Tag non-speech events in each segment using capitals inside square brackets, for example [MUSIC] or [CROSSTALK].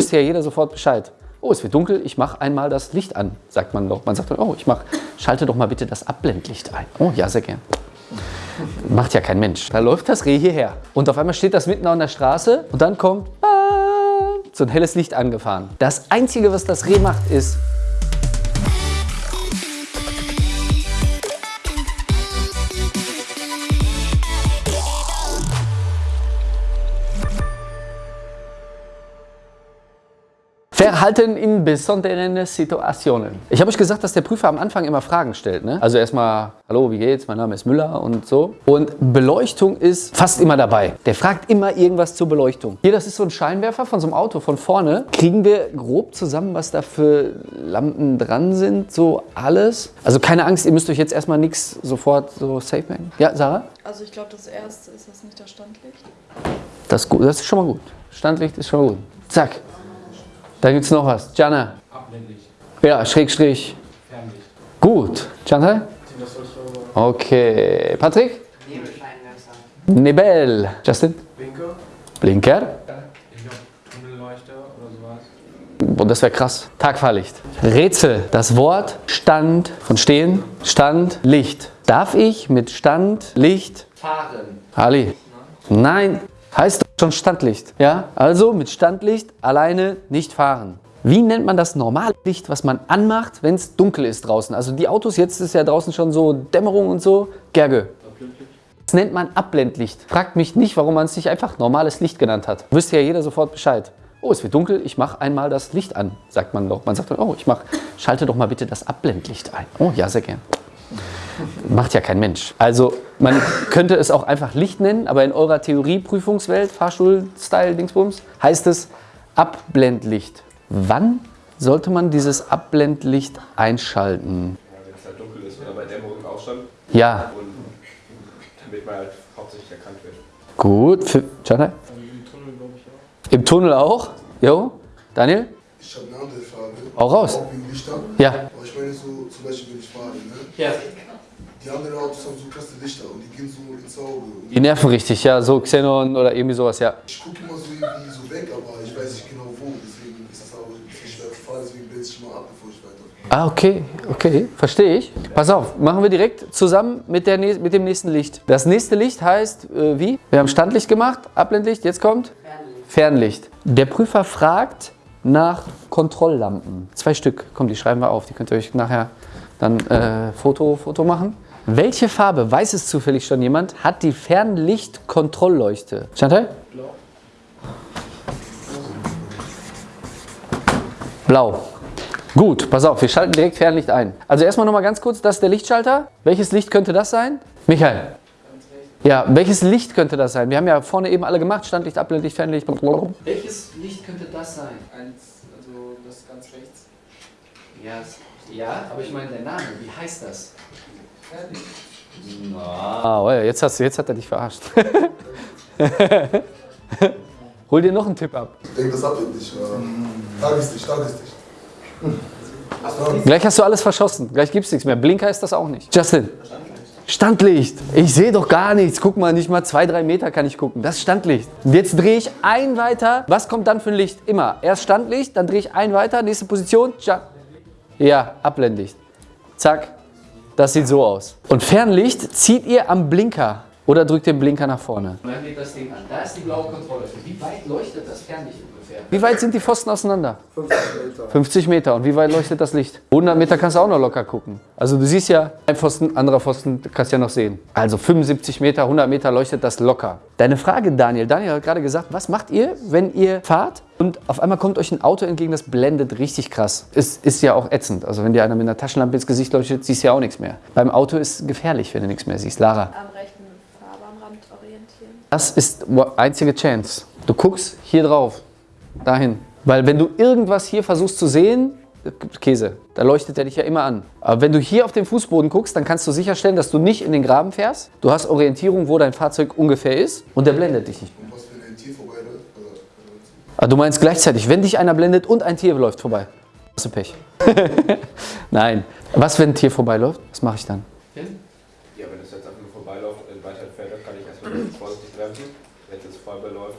Wüsste ja jeder sofort Bescheid. Oh, es wird dunkel, ich mache einmal das Licht an, sagt man doch. Man sagt dann, oh, ich mach, schalte doch mal bitte das Abblendlicht ein. Oh, ja, sehr gern. Macht ja kein Mensch. Da läuft das Reh hierher. Und auf einmal steht das mitten an der Straße und dann kommt so ein helles Licht angefahren. Das Einzige, was das Reh macht, ist Verhalten in besonderen Situationen. Ich habe euch gesagt, dass der Prüfer am Anfang immer Fragen stellt. Ne? Also erstmal, hallo, wie geht's? Mein Name ist Müller und so. Und Beleuchtung ist fast immer dabei. Der fragt immer irgendwas zur Beleuchtung. Hier, das ist so ein Scheinwerfer von so einem Auto von vorne. Kriegen wir grob zusammen, was da für Lampen dran sind? So alles? Also keine Angst, ihr müsst euch jetzt erstmal nichts sofort so safe machen. Ja, Sarah? Also ich glaube, das erste ist das nicht das Standlicht. Das ist, gut. das ist schon mal gut. Standlicht ist schon mal gut. Zack. Da gibt es noch was. Jana. Abblendlicht. Ja, Schrägstrich. Fernlicht. Gut. Chantal? Okay. Patrick? Nebel. Justin? Blinker. Blinker. Ich glaube Tunnelleuchter oder sowas. Und das wäre krass. Tagfahrlicht. Rätsel. Das Wort Stand von Stehen. Stand, Licht. Darf ich mit Stand, Licht fahren? Ali. Nein. Heißt schon Standlicht. Ja? Also mit Standlicht alleine nicht fahren. Wie nennt man das normale Licht, was man anmacht, wenn es dunkel ist draußen? Also die Autos, jetzt ist ja draußen schon so Dämmerung und so. Gerge. Das nennt man Abblendlicht. Fragt mich nicht, warum man es nicht einfach normales Licht genannt hat. Wüsste ja jeder sofort Bescheid. Oh, es wird dunkel, ich mache einmal das Licht an, sagt man doch. Man sagt dann, oh, ich mach, schalte doch mal bitte das Abblendlicht ein. Oh, ja, sehr gern. Macht ja kein Mensch. Also man könnte es auch einfach Licht nennen, aber in eurer Theorieprüfungswelt, Fahrstuhl-Style, Dingsbums, heißt es Abblendlicht. Wann sollte man dieses Abblendlicht einschalten? Ja, wenn es halt dunkel ist oder bei Dämmerung im Ausstand. Ja, Und damit man halt hauptsächlich erkannt wird. gut. Für? Im Tunnel glaube ich auch. Im Tunnel auch? Jo? Daniel? Ich habe eine andere Frage. Hau raus. Auch wegen Lichtern. Ja. Aber ich meine so, zum Beispiel, wenn ich fahre, ne? Ja. Die anderen Autos haben so krasse Lichter und die gehen so ins Auge. Und Die nerven richtig, ja. So Xenon oder irgendwie sowas, ja. ich gucke immer so irgendwie so weg, aber ich weiß nicht genau wo. Deswegen ist das auch ein bisschen schwer zu fahren. Deswegen blende ich mal ab, bevor ich weiterfahre. Ah, okay, okay, verstehe ich. Pass auf, machen wir direkt zusammen mit, der, mit dem nächsten Licht. Das nächste Licht heißt äh, wie? Wir haben Standlicht gemacht, Abblendlicht, jetzt kommt Fernlicht. Der Prüfer fragt nach Kontrolllampen. Zwei Stück, komm, die schreiben wir auf. Die könnt ihr euch nachher dann äh, Foto, Foto machen. Welche Farbe, weiß es zufällig schon jemand, hat die Fernlichtkontrollleuchte? Chantal? Blau. Blau. Gut, pass auf, wir schalten direkt Fernlicht ein. Also erstmal nochmal ganz kurz, das ist der Lichtschalter. Welches Licht könnte das sein? Michael. Ja, welches Licht könnte das sein? Wir haben ja vorne eben alle gemacht, Standlicht, Abblendlicht, Fernlicht. Welches Licht könnte das sein? Eins, also das ganz rechts. Ja, es- ja, aber ich meine der Name, wie heißt das? Fernlicht. Ah, oh ja, jetzt, hast, du- jetzt hat er dich verarscht. [LAUGHS] Hol dir noch einen Tipp ab. Ich denke, das ablendig. Ja. Tageslicht, Tageslicht. Gleich hast du alles verschossen. Gleich gibt es nichts mehr. Blinker ist das auch nicht. Justin. Standlicht. Ich sehe doch gar nichts. Guck mal, nicht mal zwei, drei Meter kann ich gucken. Das ist Standlicht. Und jetzt drehe ich ein weiter. Was kommt dann für ein Licht? Immer. Erst Standlicht, dann drehe ich ein weiter. Nächste Position. Ja, Abblendlicht. Zack. Das sieht so aus. Und Fernlicht zieht ihr am Blinker. Oder drückt den Blinker nach vorne. Und dann geht das Ding an. Da ist die blaue Kontrolle. Wie weit leuchtet das Fernlicht? Wie weit sind die Pfosten auseinander? 50 Meter. 50 Meter. Und wie weit leuchtet das Licht? 100 Meter kannst du auch noch locker gucken. Also du siehst ja, ein Pfosten, anderer Pfosten, du kannst ja noch sehen. Also 75 Meter, 100 Meter leuchtet das locker. Deine Frage, Daniel. Daniel hat gerade gesagt, was macht ihr, wenn ihr fahrt und auf einmal kommt euch ein Auto entgegen, das blendet richtig krass. Es ist ja auch ätzend. Also wenn dir einer mit einer Taschenlampe ins Gesicht leuchtet, siehst du ja auch nichts mehr. Beim Auto ist es gefährlich, wenn du nichts mehr siehst. Lara. Am rechten Fahrbahnrand orientieren. Das ist die einzige Chance. Du guckst hier drauf, dahin. Weil wenn du irgendwas hier versuchst zu sehen, Käse, da leuchtet er dich ja immer an. Aber wenn du hier auf den Fußboden guckst, dann kannst du sicherstellen, dass du nicht in den Graben fährst. Du hast Orientierung, wo dein Fahrzeug ungefähr ist und der blendet dich nicht. Und was, wenn ein Tier Aber du meinst gleichzeitig, wenn dich einer blendet und ein Tier läuft vorbei. Hast du Pech. [LAUGHS] Nein. Was, wenn ein Tier vorbeiläuft? Was mache ich dann? Ja, wenn es jetzt einfach nur vorbeiläuft und weiter entfernt, kann ich erstmal ganz vorsichtig bremsen. Wenn es jetzt vorbeiläuft,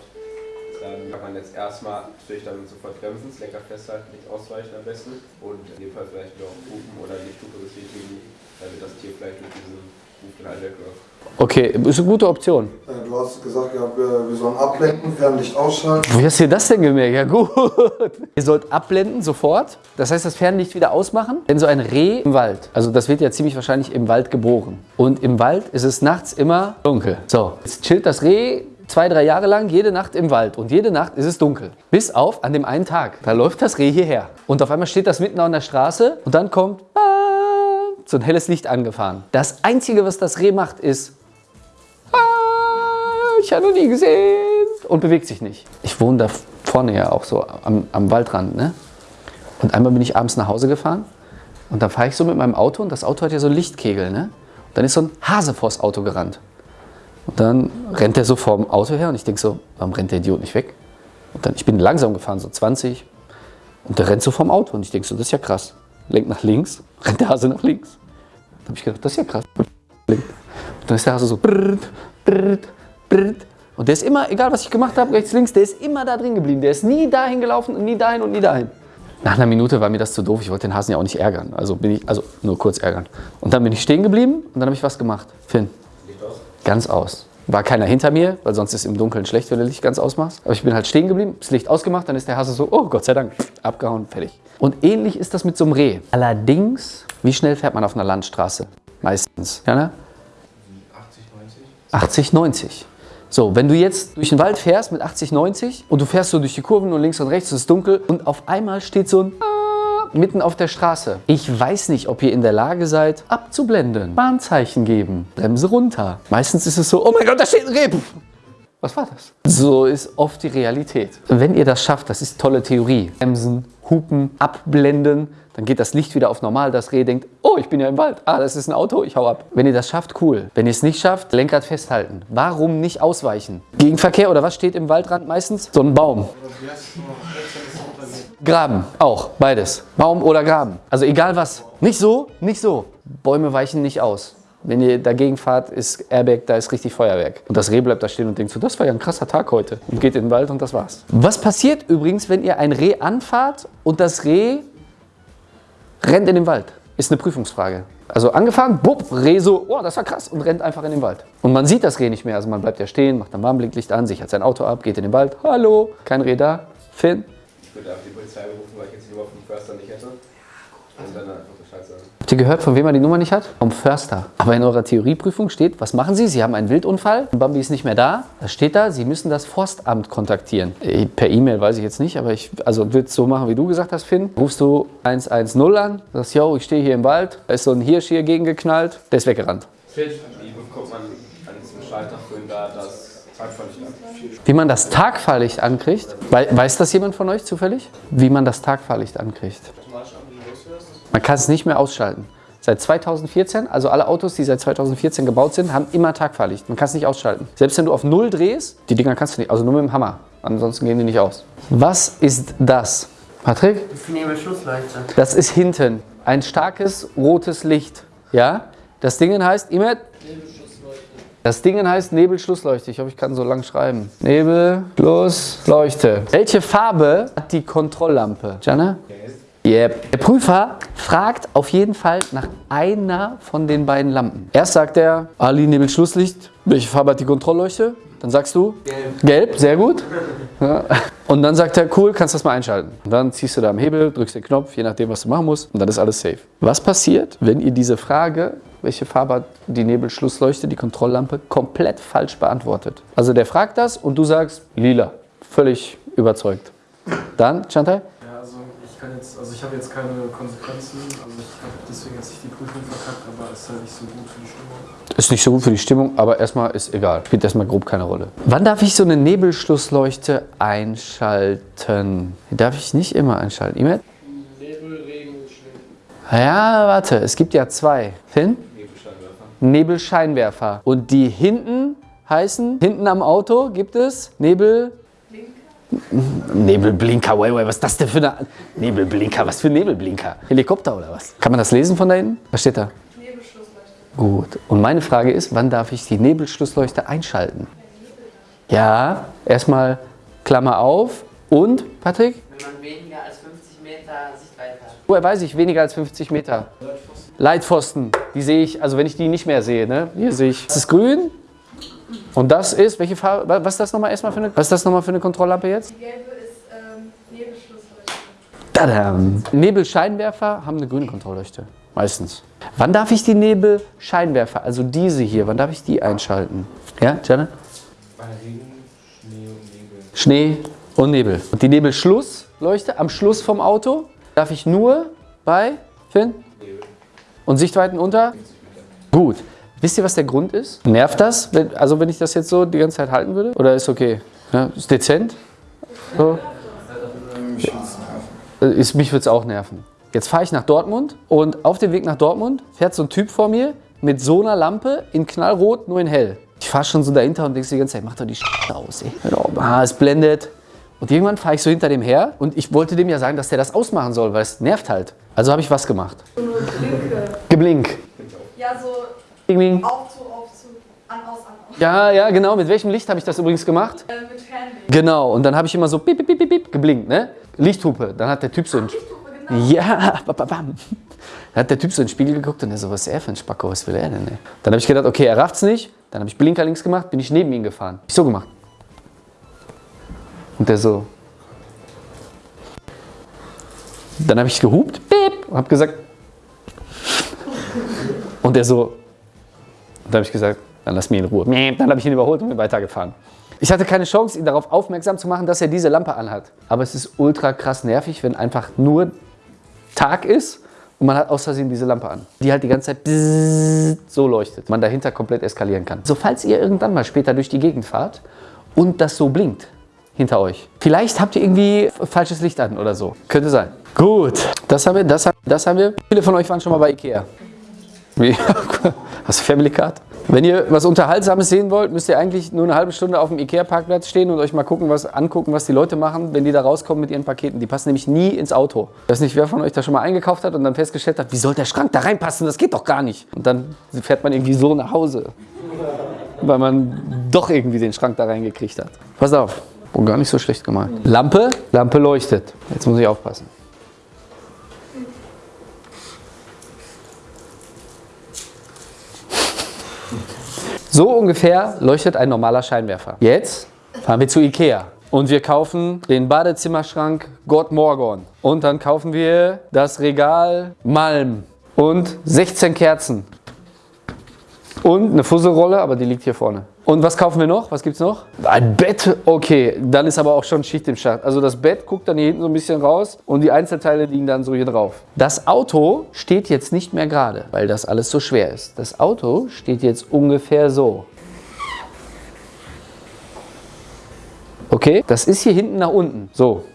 dann kann man jetzt erstmal natürlich dann sofort bremsen, das Lenker festhalten, nicht ausweichen am besten und in dem Fall vielleicht wieder auch hupen oder nicht Hupe betätigen, damit das Tier vielleicht durch diesen Huf dann halt wegläuft. Okay, ist eine gute Option. Äh, Du hast gesagt, ja, wir wir sollen ablenken, Fernlicht ausschalten. Wie hast du dir das denn gemerkt? Ja gut. [LAUGHS] Ihr sollt abblenden sofort. Das heißt, das Fernlicht wieder ausmachen. Denn so ein Reh im Wald, also das wird ja ziemlich wahrscheinlich im Wald geboren. Und im Wald ist es nachts immer dunkel. So, jetzt chillt das Reh zwei, drei Jahre lang jede Nacht im Wald. Und jede Nacht ist es dunkel. Bis auf an dem einen Tag. Da läuft das Reh hierher. Und auf einmal steht das mitten an der Straße. Und dann kommt ah, so ein helles Licht angefahren. Das Einzige, was das Reh macht, ist ah, ich habe noch nie gesehen und bewegt sich nicht. Ich wohne da vorne ja auch so am, am Waldrand, ne? Und einmal bin ich abends nach Hause gefahren und dann fahre ich so mit meinem Auto und das Auto hat ja so einen Lichtkegel, ne? Und dann ist so ein Hase vors Auto gerannt. Und dann rennt er so vorm Auto her und ich denke so, warum rennt der Idiot nicht weg? Und dann, ich bin langsam gefahren, so 20 und der rennt so vorm Auto und ich denke so, das ist ja krass. Lenkt nach links, [LAUGHS] rennt der Hase nach links. Dann habe ich gedacht, das ist ja krass. Und dann ist der Hase so brrrt, brrrt, brrrt. Und der ist immer, egal was ich gemacht habe, rechts, links, der ist immer da drin geblieben. Der ist nie dahin gelaufen und nie dahin und nie dahin. Nach einer Minute war mir das zu doof. Ich wollte den Hasen ja auch nicht ärgern. Also bin ich, also nur kurz ärgern. Und dann bin ich stehen geblieben und dann habe ich was gemacht. Finn. Ganz aus. War keiner hinter mir, weil sonst ist es im Dunkeln schlecht, wenn du Licht ganz ausmachst. Aber ich bin halt stehen geblieben, das Licht ausgemacht, dann ist der Hase so, oh Gott sei Dank, abgehauen, fertig. Und ähnlich ist das mit so einem Reh. Allerdings, wie schnell fährt man auf einer Landstraße? Meistens. Ja, ne? 80, 90. So, wenn du jetzt durch den Wald fährst mit 80, 90 und du fährst so durch die Kurven und links und rechts, es ist dunkel und auf einmal steht so ein mitten auf der Straße. Ich weiß nicht, ob ihr in der Lage seid, abzublenden, Warnzeichen geben, Bremse runter. Meistens ist es so, oh mein Gott, da steht ein Reh. Was war das? So ist oft die Realität. Wenn ihr das schafft, das ist tolle Theorie. Bremsen, hupen, abblenden, dann geht das Licht wieder auf normal. Das Reh denkt, oh, ich bin ja im Wald. Ah, das ist ein Auto, ich hau ab. Wenn ihr das schafft, cool. Wenn ihr es nicht schafft, Lenkrad festhalten. Warum nicht ausweichen? Gegenverkehr oder was steht im Waldrand meistens? So ein Baum. Graben, auch, beides. Baum oder Graben. Also egal was. Nicht so, nicht so. Bäume weichen nicht aus. Wenn ihr dagegen fahrt, ist Airbag, da ist richtig Feuerwerk. Und das Reh bleibt da stehen und denkt so, das war ja ein krasser Tag heute. Und geht in den Wald und das war's. Was passiert übrigens, wenn ihr ein Reh anfahrt und das Reh rennt in den Wald? Ist eine Prüfungsfrage. Also angefahren, bupp, Reh so, oh, das war krass und rennt einfach in den Wald. Und man sieht das Reh nicht mehr. Also man bleibt ja stehen, macht ein Warnblinklicht an, sichert sein Auto ab, geht in den Wald. Hallo, kein Reh da. Finn, Ich würde einfach die Polizei rufen, weil ich jetzt die Nummer vom Förster nicht hätte. Und dann einfach Bescheid sagen. Habt ihr gehört, von wem er die Nummer nicht hat? Vom Förster. Aber in eurer Theorieprüfung steht, was machen Sie? Sie haben einen Wildunfall, Bambi ist nicht mehr da. Das steht da, Sie müssen das Forstamt kontaktieren. Äh, Per E-Mail weiß ich jetzt nicht, aber ich also würde es so machen, wie du gesagt hast, Finn. Rufst du 110 an, sagst, yo, ich stehe hier im Wald, da ist so ein Hirsch hier gegengeknallt, der ist weggerannt. Wie bekommt man an diesem Schalter für da das Tagverlicht an? Wie man das Tagfahrlicht ankriegt, wei- weiß das jemand von euch zufällig? Wie man das Tagfahrlicht ankriegt? Man kann es nicht mehr ausschalten. Seit 2014, also alle Autos, die seit 2014 gebaut sind, haben immer Tagfahrlicht. Man kann es nicht ausschalten. Selbst wenn du auf Null drehst, die Dinger kannst du nicht, also nur mit dem Hammer. Ansonsten gehen die nicht aus. Was ist das? Patrick? Nebelschlussleuchte. Das ist hinten. Ein starkes rotes Licht. Ja? Das Ding heißt, Imet? Das Ding heißt Nebelschlussleuchte. Ich hoffe, ich kann so lang schreiben. Nebelschlussleuchte. Welche Farbe hat die Kontrolllampe? Jana? Yep. Der Prüfer fragt auf jeden Fall nach einer von den beiden Lampen. Erst sagt er, Ali, Nebelschlusslicht. Welche Farbe hat die Kontrollleuchte? Dann sagst du? Gelb. Gelb, sehr gut. Ja. Und dann sagt er, cool, kannst das mal einschalten. Und dann ziehst du da am Hebel, drückst den Knopf, je nachdem, was du machen musst, und dann ist alles safe. Was passiert, wenn ihr diese Frage, welche Farbe hat die Nebelschlussleuchte, die Kontrolllampe, komplett falsch beantwortet? Also der fragt das und du sagst, lila. Völlig überzeugt. Dann, Chantal? Ja, also ich kann jetzt, also ich habe jetzt keine Konsequenzen, also ich habe deswegen jetzt nicht die Prüfung verkackt, aber es ist halt nicht so gut für die Stimmung. Ist nicht so gut für die Stimmung, aber erstmal ist egal. Spielt erstmal grob keine Rolle. Wann darf ich so eine Nebelschlussleuchte einschalten? Die darf ich nicht immer einschalten. Imet? Nebel, Regen, Schnee. Ja, warte, es gibt ja zwei. Finn? Nebelscheinwerfer. Und die hinten heißen, hinten am Auto gibt es Nebel... Nebelblinker, wait, wait, was ist das denn für eine... Nebelblinker, was für Nebelblinker? Helikopter oder was? Kann man das lesen von da hinten? Was steht da? Nebelschlussleuchte. Gut. Und meine Frage ist, wann darf ich die Nebelschlussleuchte einschalten? Ja, erstmal Klammer auf, Und, Patrick? Wenn man weniger als 50 Meter Sichtweite hat. Woher weiß ich, weniger als 50 Meter? Leitpfosten, die sehe ich, also wenn ich die nicht mehr sehe, ne? Hier sehe ich, das ist grün und das ist, welche Farbe, wa- was ist das nochmal erstmal für eine, was ist das nochmal für eine Kontrolllampe jetzt? Die gelbe ist ähm, Nebelschlussleuchte. Tadam. Nebelscheinwerfer haben eine grüne Kontrollleuchte, meistens. Wann darf ich die Nebelscheinwerfer, also diese hier, wann darf ich die einschalten? Ja, Janet? Bei Regen, Schnee und Nebel. Schnee und Nebel. Und die Nebelschlussleuchte am Schluss vom Auto darf ich nur bei, Finn? Und Sichtweiten unter? Gut. Wisst ihr, was der Grund ist? Nervt das? Wenn, also wenn ich das jetzt so die ganze Zeit halten würde? Oder ist okay? Ja, ist dezent? So. Äh, Ist, mich würde es auch nerven. Jetzt fahre ich nach Dortmund und auf dem Weg nach Dortmund fährt so ein Typ vor mir mit so einer Lampe in knallrot, nur in hell. Ich fahre schon so dahinter und denke die ganze Zeit, mach doch die Scheiße aus, ey. Ah, es blendet. Und irgendwann fahre ich so hinter dem her und ich wollte dem ja sagen, dass der das ausmachen soll, weil es nervt halt. Also habe ich was gemacht. Eine Geblink. Ja, so Bing, bing. Aufzug, Aufzug, an, aus, an, aus. Ja, ja, genau. Mit welchem Licht habe ich das übrigens gemacht? Äh, mit Fernlicht. Genau. Und dann habe ich immer so bip, bip, bip, bip, bip geblinkt, ne? Lichthupe. Dann hat der Typ so ein Lichthupe, genau. Ja, [LAUGHS] ba, ba, bam. Dann hat der Typ so in den Spiegel geguckt und er so, was ist er für ein Spacko, was will er denn? Ey? Dann habe ich gedacht, okay, er rafft's nicht. Dann habe ich Blinker links gemacht, bin ich neben ihn gefahren. Ich so gemacht. Und der so. Dann habe ich gehupt, beep, und habe gesagt. Und der so. Dann habe ich gesagt, dann lass mich in Ruhe. Dann habe ich ihn überholt und bin weitergefahren. Ich hatte keine Chance, ihn darauf aufmerksam zu machen, dass er diese Lampe anhat. Aber es ist ultra krass nervig, wenn einfach nur Tag ist und man hat aus Versehen diese Lampe an, die halt die ganze Zeit so leuchtet, man dahinter komplett eskalieren kann. So, falls ihr irgendwann mal später durch die Gegend fahrt und das so blinkt hinter euch, vielleicht habt ihr irgendwie falsches Licht an oder so. Könnte sein. Gut, das haben wir, das haben, das haben wir. Viele von euch waren schon mal bei Ikea. Wie? [LAUGHS] Hast du Family Card? Wenn ihr was Unterhaltsames sehen wollt, müsst ihr eigentlich nur eine halbe Stunde auf dem Ikea-Parkplatz stehen und euch mal gucken, was, angucken, was die Leute machen, wenn die da rauskommen mit ihren Paketen. Die passen nämlich nie ins Auto. Ich weiß nicht, wer von euch da schon mal eingekauft hat und dann festgestellt hat, wie soll der Schrank da reinpassen? Das geht doch gar nicht. Und dann fährt man irgendwie so nach Hause, weil man doch irgendwie den Schrank da reingekriegt hat. Pass auf, oh, gar nicht so schlecht gemacht. Lampe, Lampe leuchtet. Jetzt muss ich aufpassen. So ungefähr leuchtet ein normaler Scheinwerfer. Jetzt fahren wir zu Ikea und wir kaufen den Badezimmerschrank Gott Morgon. Und dann kaufen wir das Regal Malm und 16 Kerzen. Und eine Fusselrolle, aber die liegt hier vorne. Und was kaufen wir noch? Was gibt's noch? Ein Bett. Okay, dann ist aber auch schon Schicht im Schacht. Also das Bett guckt dann hier hinten so ein bisschen raus und die Einzelteile liegen dann so hier drauf. Das Auto steht jetzt nicht mehr gerade, weil das alles so schwer ist. Das Auto steht jetzt ungefähr so. Okay, das ist hier hinten nach unten. So.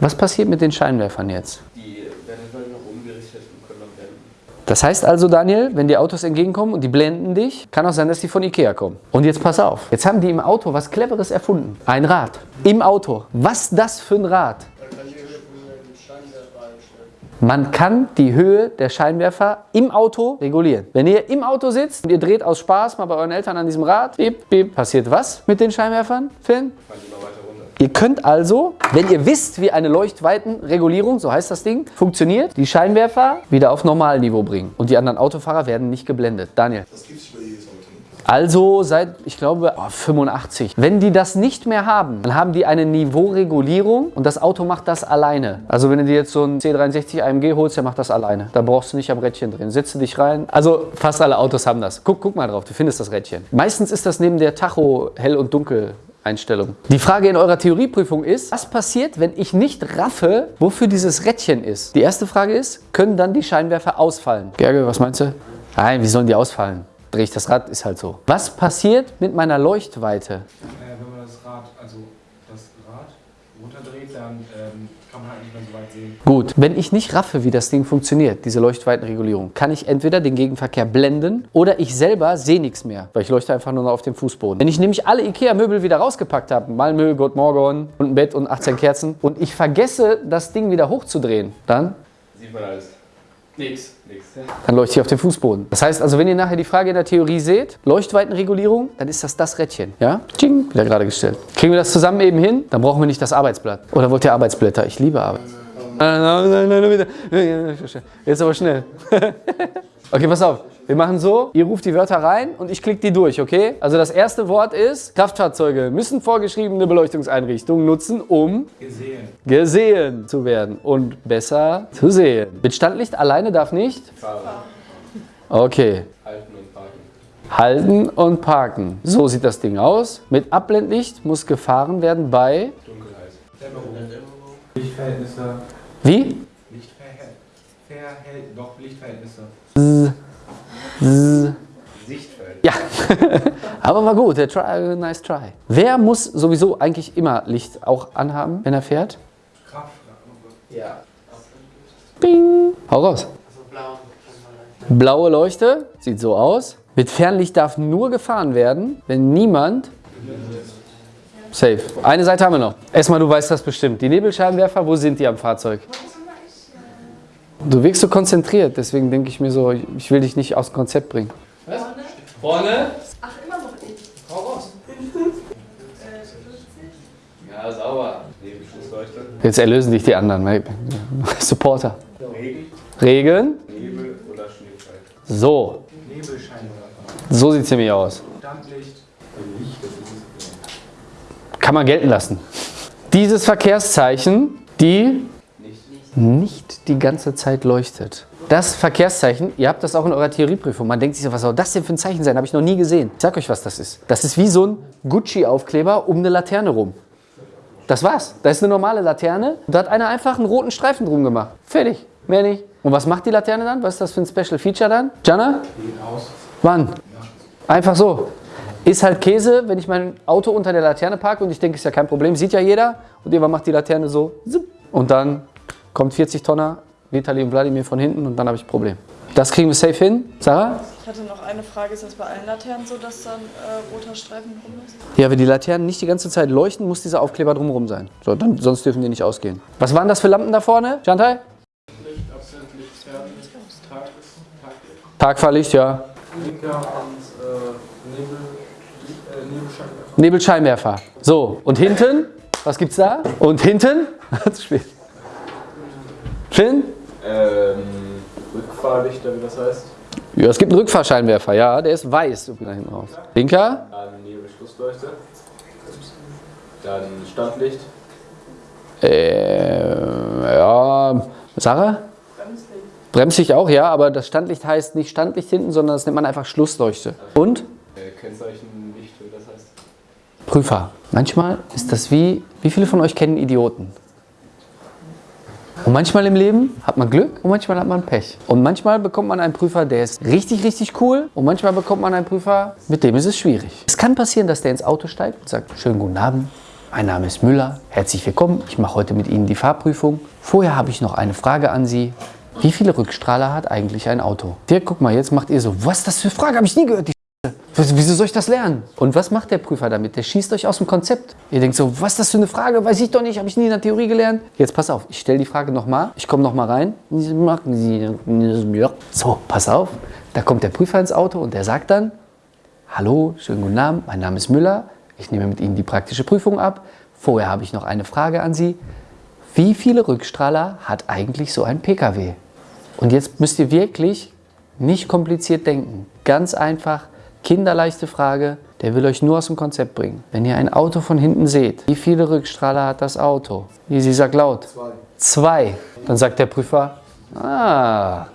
Was passiert mit den Scheinwerfern jetzt? Die werden halt noch umgerichtet und können dann blenden. Das heißt also, Daniel, wenn die Autos entgegenkommen und die blenden dich, kann auch sein, dass die von Ikea kommen. Und jetzt pass auf. Jetzt haben die im Auto was Cleveres erfunden. Ein Rad. Im Auto. Was das für ein Rad? Man kann die Höhe der Scheinwerfer im Auto regulieren. Wenn ihr im Auto sitzt und ihr dreht aus Spaß mal bei euren Eltern an diesem Rad, bip, bip, passiert was mit den Scheinwerfern, Finn? Fahren die mal weiter. Ihr könnt also, wenn ihr wisst, wie eine Leuchtweitenregulierung, so heißt das Ding, funktioniert, die Scheinwerfer wieder auf Normalniveau bringen. Und die anderen Autofahrer werden nicht geblendet. Daniel. Das gibt es bei jedes Auto. Also seit, ich glaube, oh, 85. Wenn die das nicht mehr haben, dann haben die eine Niveauregulierung und das Auto macht das alleine. Also wenn du dir jetzt so ein C63 AMG holst, der macht das alleine. Da brauchst du nicht am Rädchen drehen. Setze dich rein. Also fast alle Autos haben das. Guck, guck mal drauf, du findest das Rädchen. Meistens ist das neben der Tacho hell und dunkel. Einstellung. Die Frage in eurer Theorieprüfung ist, was passiert, wenn ich nicht raffe, wofür dieses Rädchen ist? Die erste Frage ist, können dann die Scheinwerfer ausfallen? Gerge, was meinst du? Nein, wie sollen die ausfallen? Drehe ich das Rad, ist halt so. Was passiert mit meiner Leuchtweite? Äh, wenn man das Rad, also das Rad runterdreht, dann ähm, kann man halt nicht mehr so weit sehen. Gut, wenn ich nicht raffe, wie das Ding funktioniert, diese Leuchtweitenregulierung, kann ich entweder den Gegenverkehr blenden oder ich selber sehe nichts mehr, weil ich leuchte einfach nur noch auf dem Fußboden. Wenn ich nämlich alle Ikea-Möbel wieder rausgepackt habe, Malmö, Gott Morgon und ein Bett und 18 Kerzen und ich vergesse, das Ding wieder hochzudrehen, dann Sieht man alles. Nix. Dann leuchte ich auf dem Fußboden. Das heißt also, wenn ihr nachher die Frage in der Theorie seht, Leuchtweitenregulierung, dann ist das das Rädchen. Ja? Tsching, wieder gerade gestellt. Kriegen wir das zusammen eben hin? Dann brauchen wir nicht das Arbeitsblatt. Oder wollt ihr Arbeitsblätter? Ich liebe Arbeit. Nein, nein, nein, nein, nein. Jetzt aber schnell. Okay, pass auf. Wir machen so, ihr ruft die Wörter rein und ich klicke die durch, okay? Also das erste Wort ist, Kraftfahrzeuge müssen vorgeschriebene Beleuchtungseinrichtungen nutzen, um gesehen, gesehen zu werden und besser zu sehen. Mit Standlicht alleine darf nicht? Fahren. Okay. Halten und parken. Halten und parken. So sieht das Ding aus. Mit Abblendlicht muss gefahren werden bei... Dunkelheit. Lichtverhältnisse. Wie? Lichtverhältnisse. Doch, Lichtverhältnisse. Sichtfeld. Ja, [LAUGHS] aber war gut. Der try, nice try. Wer muss sowieso eigentlich immer Licht auch anhaben, wenn er fährt? Kraft. Ja. Bing. Hau raus. Blau. Blaue Leuchte, sieht so aus. Mit Fernlicht darf nur gefahren werden, wenn niemand... Safe. Eine Seite haben wir noch. Erstmal, du weißt das bestimmt. Die Nebelscheinwerfer, wo sind die am Fahrzeug? Du wirkst so konzentriert, deswegen denke ich mir so, ich will dich nicht aus dem Konzept bringen. Vorne? Vorne? Ach, immer noch ich. Hau raus. Äh, [LAUGHS] 50. Ja, sauber. Nebelschlussleuchte. Jetzt erlösen dich die anderen. [LAUGHS] Supporter. Regen. Regen. Nebel oder Schneefall. So, Nebelscheinwerfer. so sieht es nämlich aus. Standlicht. Kann man gelten lassen. Dieses Verkehrszeichen, die Nicht. die ganze Zeit leuchtet. Das Verkehrszeichen, ihr habt das auch in eurer Theorieprüfung. Man denkt sich so, was soll das denn für ein Zeichen sein? Habe ich noch nie gesehen. Ich sag euch, was das ist. Das ist wie so ein Gucci-Aufkleber um eine Laterne rum. Das war's. Da ist eine normale Laterne. Da hat einer einfach einen roten Streifen drum gemacht. Fertig. Mehr nicht. Und was macht die Laterne dann? Was ist das für ein Special Feature dann? Jana? Wann? Einfach so. Ist halt Käse, wenn ich mein Auto unter der Laterne parke und ich denke, ist ja kein Problem, sieht ja jeder. Und irgendwann macht die Laterne so. Und dann kommt 40 Tonner Vitali und Wladimir von hinten und dann habe ich ein Problem. Das kriegen wir safe hin. Sarah? Ich hatte noch eine Frage. Ist das bei allen Laternen so, dass dann äh, roter Streifen drum ist? Ja, wenn die Laternen nicht die ganze Zeit leuchten, muss dieser Aufkleber drumherum sein. So, dann, sonst dürfen die nicht ausgehen. Was waren das für Lampen da vorne, Chantal? Licht, Absent, Licht, Fern, Tag. Tagfahrlicht, ja. Blinker und äh, Nebel, äh, Nebelscheinwerfer. Nebelscheinwerfer. So, und hinten? Was gibt's da? Und hinten? [LAUGHS] Zu spät. Finn? Ähm, Rückfahrlichter, wie das heißt. Ja, es gibt einen Rückfahrscheinwerfer, ja, der ist weiß. Da hinten raus. Blinker? Dann Nebelschlussleuchte. Dann Standlicht. Äh, ja, Sarah? Bremslicht. Bremslicht auch, ja, aber das Standlicht heißt nicht Standlicht hinten, sondern das nennt man einfach Schlussleuchte. Und? Äh, Kennzeichen nicht, wie das heißt. Prüfer. Manchmal ist das wie, wie viele von euch kennen Idioten? Und manchmal im Leben hat man Glück und manchmal hat man Pech. Und manchmal bekommt man einen Prüfer, der ist richtig, richtig cool. Und manchmal bekommt man einen Prüfer, mit dem ist es schwierig. Es kann passieren, dass der ins Auto steigt und sagt, schönen guten Abend, mein Name ist Müller, herzlich willkommen, ich mache heute mit Ihnen die Fahrprüfung. Vorher habe ich noch eine Frage an Sie. Wie viele Rückstrahler hat eigentlich ein Auto? Der, guck mal, jetzt macht ihr so, was das für eine Frage, habe ich nie gehört, die Wieso soll ich das lernen? Und was macht der Prüfer damit? Der schießt euch aus dem Konzept. Ihr denkt so, was ist das für eine Frage? Weiß ich doch nicht, habe ich nie in der Theorie gelernt. Jetzt pass auf, ich stelle die Frage nochmal. Ich komme nochmal rein. So, pass auf. Da kommt der Prüfer ins Auto und der sagt dann, Hallo, schönen guten Abend, mein Name ist Müller. Ich nehme mit Ihnen die praktische Prüfung ab. Vorher habe ich noch eine Frage an Sie. Wie viele Rückstrahler hat eigentlich so ein Pkw? Und jetzt müsst ihr wirklich nicht kompliziert denken. Ganz einfach, kinderleichte Frage. Der will euch nur aus dem Konzept bringen. Wenn ihr ein Auto von hinten seht, wie viele Rückstrahler hat das Auto? Easy sagt laut. Zwei. Zwei. Dann sagt der Prüfer, ah,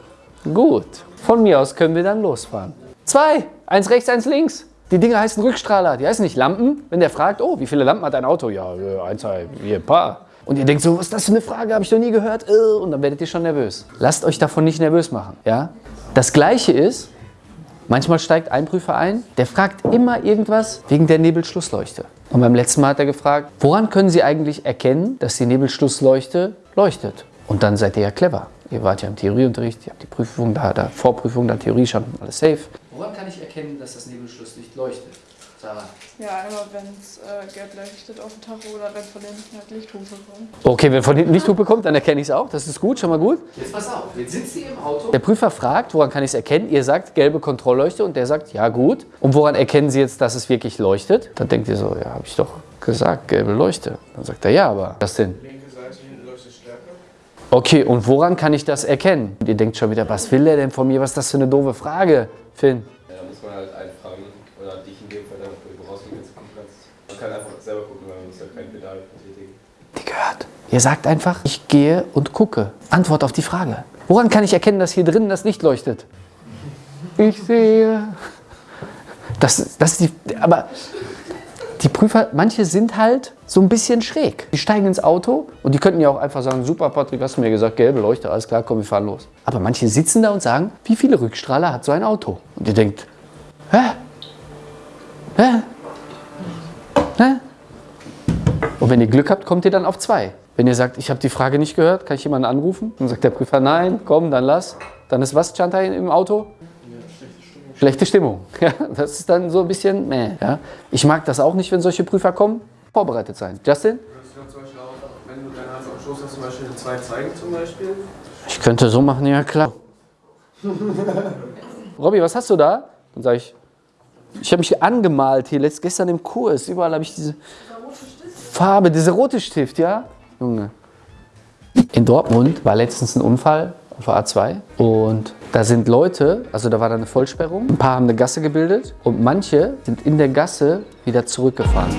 gut. Von mir aus können wir dann losfahren. Zwei. Eins rechts, eins links. Die Dinger heißen Rückstrahler, die heißen nicht Lampen. Wenn der fragt, oh, wie viele Lampen hat ein Auto? Ja, äh, ein, zwei, vier, ein paar. Und ihr denkt so, was ist das für eine Frage, habe ich noch nie gehört. Äh, Und dann werdet ihr schon nervös. Lasst euch davon nicht nervös machen. Ja? Das Gleiche ist, manchmal steigt ein Prüfer ein, der fragt immer irgendwas wegen der Nebelschlussleuchte. Und beim letzten Mal hat er gefragt, woran können Sie eigentlich erkennen, dass die Nebelschlussleuchte leuchtet? Und dann seid ihr ja clever. Ihr wart ja im Theorieunterricht, ihr habt die Prüfung, da, da Vorprüfung, da Theorie schon alles safe. Woran kann ich erkennen, dass das Nebelschlusslicht leuchtet? Ja, einmal wenn es äh, gelb leuchtet auf dem Tacho oder wenn von hinten halt Lichthupe kommt. Okay, wenn von hinten Lichthupe kommt, dann erkenne ich es auch. Das ist gut, schon mal gut. Jetzt pass auf, jetzt sitzt ihr im Auto. Der Prüfer fragt, woran kann ich es erkennen? Ihr sagt gelbe Kontrollleuchte und der sagt, ja gut. Und woran erkennen Sie jetzt, dass es wirklich leuchtet? Dann denkt ihr so, ja, habe ich doch gesagt, gelbe Leuchte. Dann sagt er, ja, aber was denn? Linke Seite hinten leuchtet stärker. Okay, und woran kann ich das erkennen? Und ihr denkt schon wieder, was will der denn von mir? Was ist das für eine doofe Frage, Finn? Ja, da muss man halt einen fragen, oder dich in dem Fall, damit du rausgehen kannst, gucken kannst. Man kann einfach selber gucken, weil man muss ja kein Pedal betätigen. Die gehört. Ihr sagt einfach, ich gehe und gucke. Antwort auf die Frage. Woran kann ich erkennen, dass hier drinnen das Licht leuchtet? Ich sehe. Das, das ist die. Aber die Prüfer, manche sind halt so ein bisschen schräg. Die steigen ins Auto und die könnten ja auch einfach sagen: Super, Patrick, hast du mir gesagt, gelbe Leuchte, alles klar, komm, wir fahren los. Aber manche sitzen da und sagen: Wie viele Rückstrahler hat so ein Auto? Und ihr denkt: Hä? Hä? Hä? Und wenn ihr Glück habt, kommt ihr dann auf zwei. Wenn ihr sagt, ich habe die Frage nicht gehört, kann ich jemanden anrufen? Dann sagt der Prüfer, nein, komm, dann lass. Dann ist was, Chantal, im Auto? Schlechte Stimmung. [LAUGHS] Ja, das ist dann so ein bisschen, meh, ja. Ich mag das auch nicht, wenn solche Prüfer kommen. Vorbereitet sein. Justin? Ich könnte so machen, ja klar. [LAUGHS] Robby, was hast du da? Dann sage ich, ich habe mich angemalt hier letzt, gestern im Kurs. Überall habe ich diese Farbe, diese rote Stift, ja? Junge. In Dortmund war letztens ein Unfall auf der A2 und da sind Leute, also da war da eine Vollsperrung, ein paar haben eine Gasse gebildet und manche sind in der Gasse wieder zurückgefahren.